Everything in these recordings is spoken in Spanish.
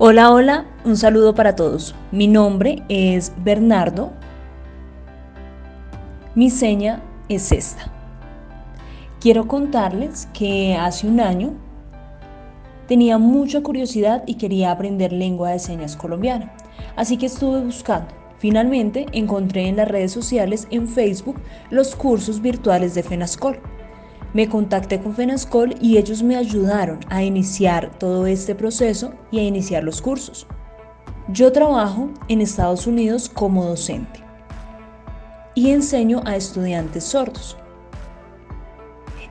Hola, hola, un saludo para todos. Mi nombre es Bernardo. Mi seña es esta. Quiero contarles que hace un año tenía mucha curiosidad y quería aprender lengua de señas colombiana, así que estuve buscando. Finalmente encontré en las redes sociales, en Facebook, los cursos virtuales de FENASCOL. Me contacté con FENASCOL y ellos me ayudaron a iniciar todo este proceso y a iniciar los cursos. Yo trabajo en Estados Unidos como docente y enseño a estudiantes sordos.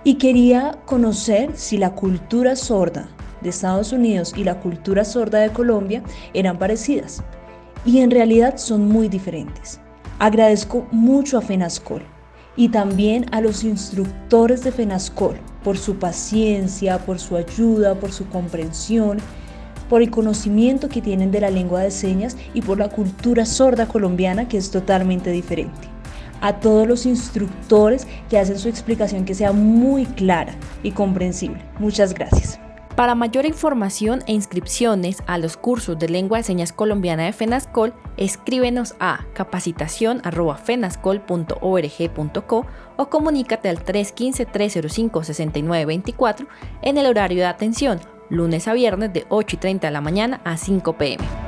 Y quería conocer si la cultura sorda de Estados Unidos y la cultura sorda de Colombia eran parecidas. Y en realidad son muy diferentes. Agradezco mucho a FENASCOL y también a los instructores de FENASCOL por su paciencia, por su ayuda, por su comprensión, por el conocimiento que tienen de la lengua de señas y por la cultura sorda colombiana que es totalmente diferente. A todos los instructores que hacen su explicación que sea muy clara y comprensible. Muchas gracias. Para mayor información e inscripciones a los cursos de lengua de señas colombiana de FENASCOL, escríbenos a capacitación.fenascol.org.co o comunícate al 315-305-6924 en el horario de atención, lunes a viernes de 8 y 30 de la mañana a 5 pm.